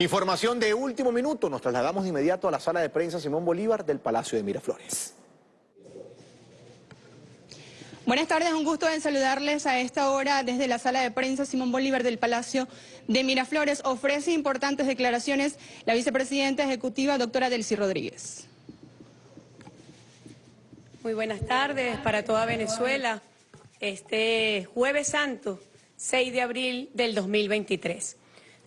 Información de último minuto. Nos trasladamos de inmediato a la sala de prensa Simón Bolívar del Palacio de Miraflores. Buenas tardes, un gusto en saludarles a esta hora desde la sala de prensa Simón Bolívar del Palacio de Miraflores. Ofrece importantes declaraciones la vicepresidenta ejecutiva, doctora Delcy Rodríguez. Muy buenas tardes para toda Venezuela. Este jueves santo, 6 de abril del 2023.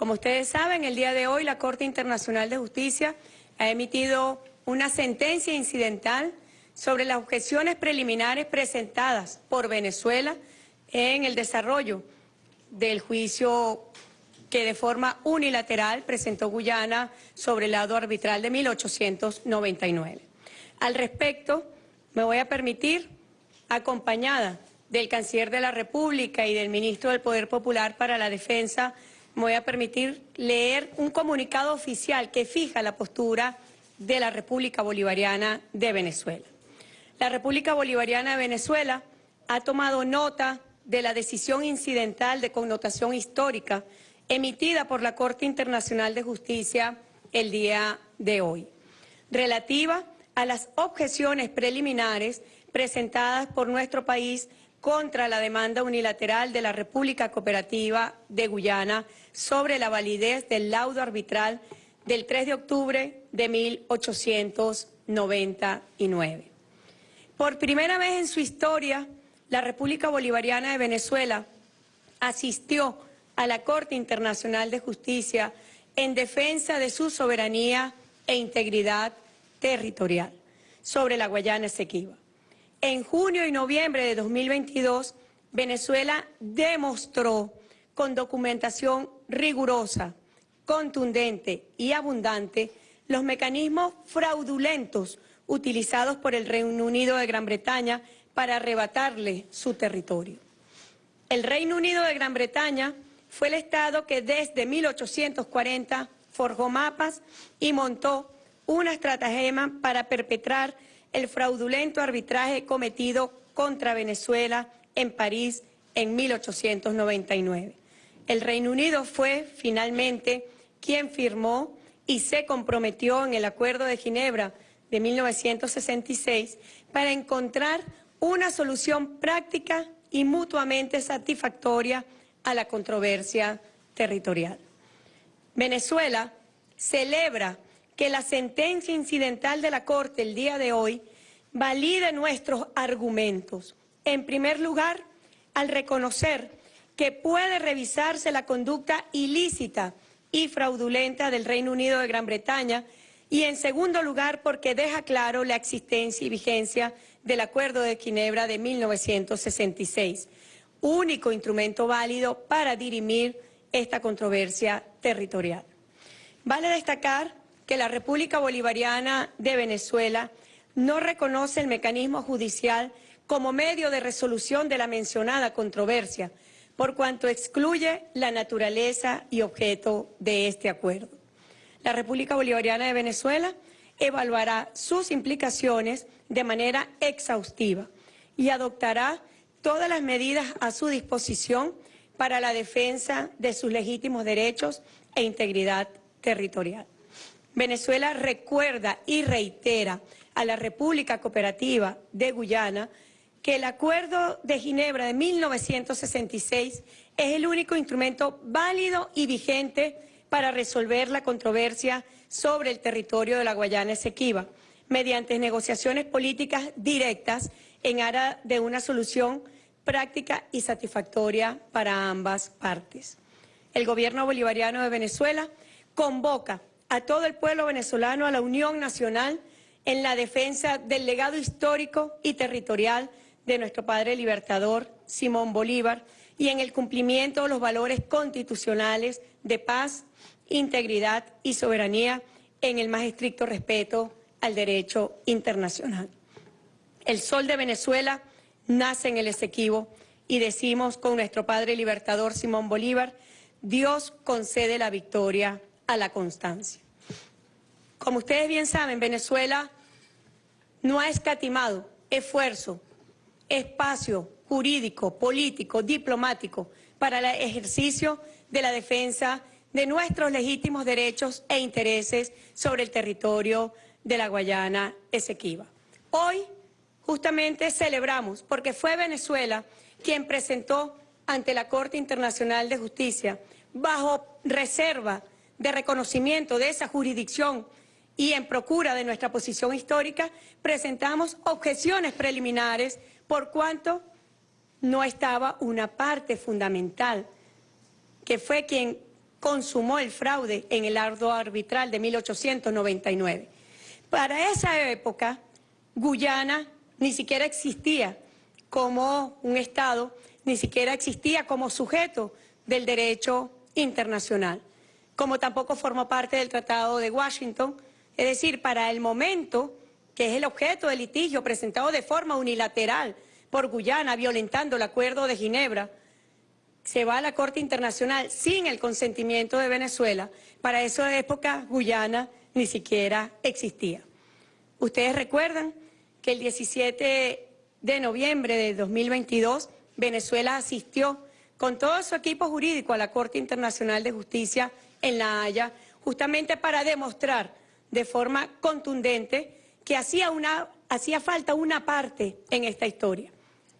Como ustedes saben, el día de hoy la Corte Internacional de Justicia ha emitido una sentencia incidental sobre las objeciones preliminares presentadas por Venezuela en el desarrollo del juicio que de forma unilateral presentó Guyana sobre el lado arbitral de 1899. Al respecto, me voy a permitir, acompañada del Canciller de la República y del Ministro del Poder Popular para la Defensa me voy a permitir leer un comunicado oficial que fija la postura de la República Bolivariana de Venezuela. La República Bolivariana de Venezuela ha tomado nota de la decisión incidental de connotación histórica emitida por la Corte Internacional de Justicia el día de hoy, relativa a las objeciones preliminares presentadas por nuestro país contra la demanda unilateral de la República Cooperativa de Guyana sobre la validez del laudo arbitral del 3 de octubre de 1899. Por primera vez en su historia, la República Bolivariana de Venezuela asistió a la Corte Internacional de Justicia en defensa de su soberanía e integridad territorial sobre la Guayana Esequiba. En junio y noviembre de 2022, Venezuela demostró con documentación rigurosa, contundente y abundante los mecanismos fraudulentos utilizados por el Reino Unido de Gran Bretaña para arrebatarle su territorio. El Reino Unido de Gran Bretaña fue el Estado que desde 1840 forjó mapas y montó una estratagema para perpetrar el fraudulento arbitraje cometido contra Venezuela en París en 1899. El Reino Unido fue finalmente quien firmó y se comprometió en el Acuerdo de Ginebra de 1966 para encontrar una solución práctica y mutuamente satisfactoria a la controversia territorial. Venezuela celebra que la sentencia incidental de la Corte el día de hoy valide nuestros argumentos. En primer lugar, al reconocer que puede revisarse la conducta ilícita y fraudulenta del Reino Unido de Gran Bretaña y en segundo lugar porque deja claro la existencia y vigencia del Acuerdo de Ginebra de 1966, único instrumento válido para dirimir esta controversia territorial. Vale destacar que la República Bolivariana de Venezuela no reconoce el mecanismo judicial como medio de resolución de la mencionada controversia, por cuanto excluye la naturaleza y objeto de este acuerdo. La República Bolivariana de Venezuela evaluará sus implicaciones de manera exhaustiva y adoptará todas las medidas a su disposición para la defensa de sus legítimos derechos e integridad territorial. Venezuela recuerda y reitera a la República Cooperativa de Guyana que el Acuerdo de Ginebra de 1966 es el único instrumento válido y vigente para resolver la controversia sobre el territorio de la Guayana Esequiba, mediante negociaciones políticas directas en aras de una solución práctica y satisfactoria para ambas partes. El gobierno bolivariano de Venezuela convoca a todo el pueblo venezolano a la unión nacional en la defensa del legado histórico y territorial de nuestro padre libertador Simón Bolívar y en el cumplimiento de los valores constitucionales de paz, integridad y soberanía en el más estricto respeto al derecho internacional. El sol de Venezuela nace en el Esequibo y decimos con nuestro padre libertador Simón Bolívar, Dios concede la victoria a la constancia. Como ustedes bien saben, Venezuela no ha escatimado esfuerzo, espacio jurídico, político, diplomático para el ejercicio de la defensa de nuestros legítimos derechos e intereses sobre el territorio de la Guayana Esequiba. Hoy justamente celebramos, porque fue Venezuela quien presentó ante la Corte Internacional de Justicia, bajo reserva de reconocimiento de esa jurisdicción y en procura de nuestra posición histórica, presentamos objeciones preliminares por cuanto no estaba una parte fundamental, que fue quien consumó el fraude en el ardo arbitral de 1899. Para esa época, Guyana ni siquiera existía como un Estado, ni siquiera existía como sujeto del derecho internacional, como tampoco formó parte del Tratado de Washington, es decir, para el momento que es el objeto del litigio presentado de forma unilateral por Guyana, violentando el Acuerdo de Ginebra, se va a la Corte Internacional sin el consentimiento de Venezuela. Para esa época Guyana ni siquiera existía. Ustedes recuerdan que el 17 de noviembre de 2022 Venezuela asistió con todo su equipo jurídico a la Corte Internacional de Justicia en La Haya, justamente para demostrar de forma contundente que hacía, una, hacía falta una parte en esta historia,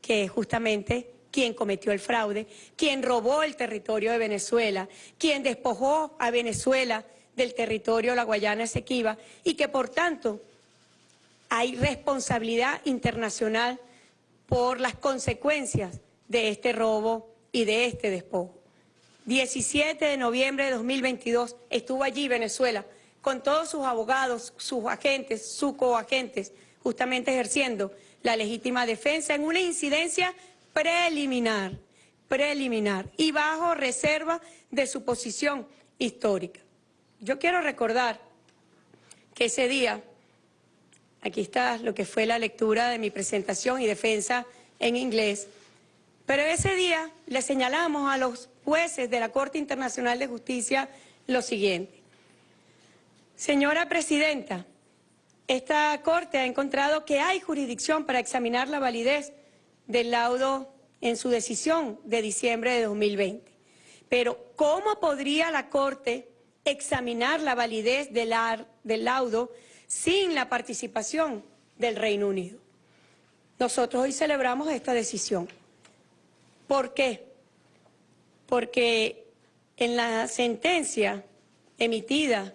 que es justamente quien cometió el fraude, quien robó el territorio de Venezuela, quien despojó a Venezuela del territorio la Guayana Esequiba y que por tanto hay responsabilidad internacional por las consecuencias de este robo y de este despojo. 17 de noviembre de 2022 estuvo allí Venezuela con todos sus abogados, sus agentes, sus coagentes, justamente ejerciendo la legítima defensa en una incidencia preliminar, preliminar y bajo reserva de su posición histórica. Yo quiero recordar que ese día, aquí está lo que fue la lectura de mi presentación y defensa en inglés, pero ese día le señalamos a los jueces de la Corte Internacional de Justicia lo siguiente. Señora Presidenta, esta Corte ha encontrado que hay jurisdicción para examinar la validez del laudo en su decisión de diciembre de 2020. Pero, ¿cómo podría la Corte examinar la validez del, del laudo sin la participación del Reino Unido? Nosotros hoy celebramos esta decisión. ¿Por qué? Porque en la sentencia emitida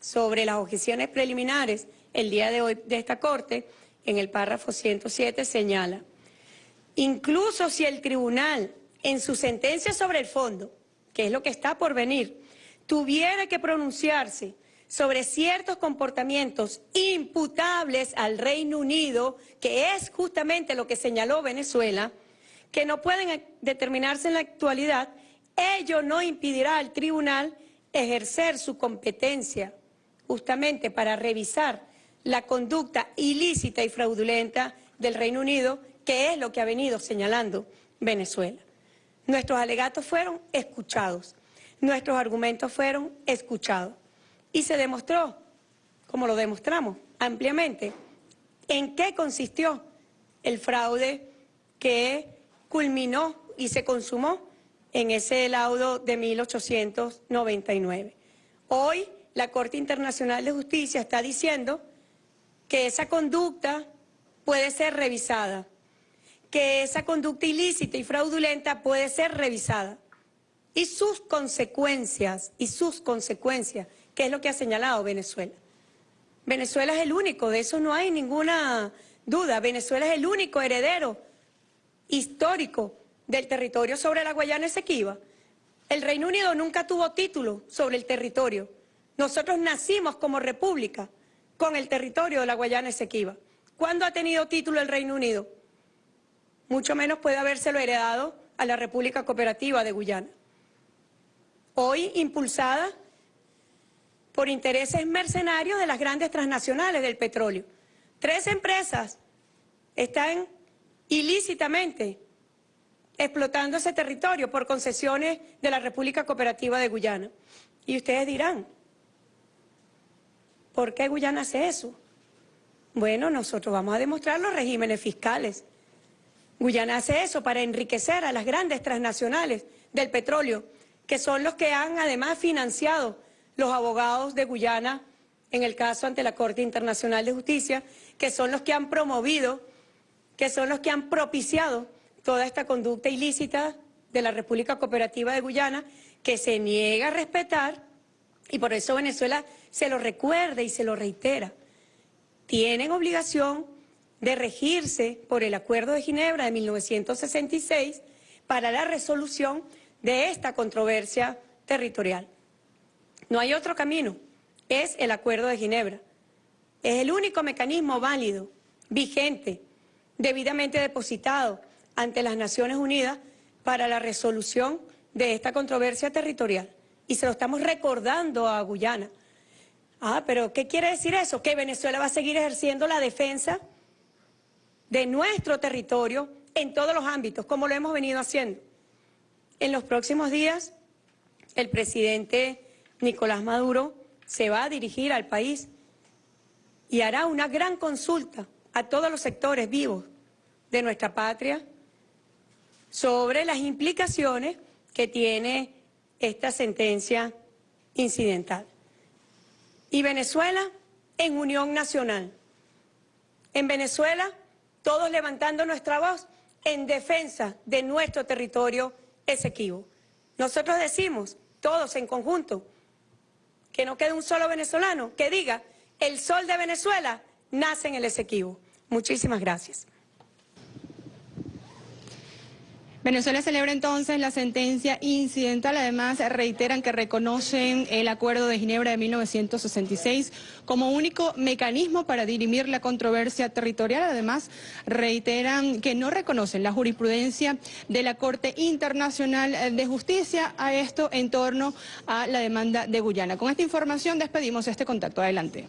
sobre las objeciones preliminares el día de hoy de esta Corte, en el párrafo 107 señala Incluso si el tribunal, en su sentencia sobre el fondo, que es lo que está por venir, tuviera que pronunciarse sobre ciertos comportamientos imputables al Reino Unido, que es justamente lo que señaló Venezuela, que no pueden determinarse en la actualidad, ello no impedirá al tribunal ejercer su competencia justamente para revisar la conducta ilícita y fraudulenta del Reino Unido que es lo que ha venido señalando Venezuela. Nuestros alegatos fueron escuchados, nuestros argumentos fueron escuchados y se demostró, como lo demostramos ampliamente, en qué consistió el fraude que culminó y se consumó en ese laudo de 1899. Hoy la Corte Internacional de Justicia está diciendo que esa conducta puede ser revisada que esa conducta ilícita y fraudulenta puede ser revisada. Y sus consecuencias, y sus consecuencias, que es lo que ha señalado Venezuela. Venezuela es el único, de eso no hay ninguna duda. Venezuela es el único heredero histórico del territorio sobre la Guayana Esequiba. El Reino Unido nunca tuvo título sobre el territorio. Nosotros nacimos como república con el territorio de la Guayana Esequiba. ¿Cuándo ha tenido título el Reino Unido? mucho menos puede habérselo heredado a la República Cooperativa de Guyana. Hoy impulsada por intereses mercenarios de las grandes transnacionales del petróleo. Tres empresas están ilícitamente explotando ese territorio por concesiones de la República Cooperativa de Guyana. Y ustedes dirán, ¿por qué Guyana hace eso? Bueno, nosotros vamos a demostrar los regímenes fiscales. Guyana hace eso para enriquecer a las grandes transnacionales del petróleo que son los que han además financiado los abogados de Guyana en el caso ante la Corte Internacional de Justicia, que son los que han promovido, que son los que han propiciado toda esta conducta ilícita de la República Cooperativa de Guyana, que se niega a respetar, y por eso Venezuela se lo recuerda y se lo reitera. Tienen obligación de regirse por el Acuerdo de Ginebra de 1966 para la resolución de esta controversia territorial. No hay otro camino, es el Acuerdo de Ginebra. Es el único mecanismo válido, vigente, debidamente depositado ante las Naciones Unidas para la resolución de esta controversia territorial. Y se lo estamos recordando a Guyana. Ah, pero ¿qué quiere decir eso? Que Venezuela va a seguir ejerciendo la defensa de nuestro territorio en todos los ámbitos, como lo hemos venido haciendo. En los próximos días, el presidente Nicolás Maduro se va a dirigir al país y hará una gran consulta a todos los sectores vivos de nuestra patria sobre las implicaciones que tiene esta sentencia incidental. Y Venezuela en unión nacional. En Venezuela todos levantando nuestra voz en defensa de nuestro territorio Esequibo. Nosotros decimos, todos en conjunto, que no quede un solo venezolano que diga, el sol de Venezuela nace en el Esequibo. Muchísimas gracias. Venezuela celebra entonces la sentencia incidental. Además, reiteran que reconocen el Acuerdo de Ginebra de 1966 como único mecanismo para dirimir la controversia territorial. Además, reiteran que no reconocen la jurisprudencia de la Corte Internacional de Justicia a esto en torno a la demanda de Guyana. Con esta información despedimos este contacto. Adelante.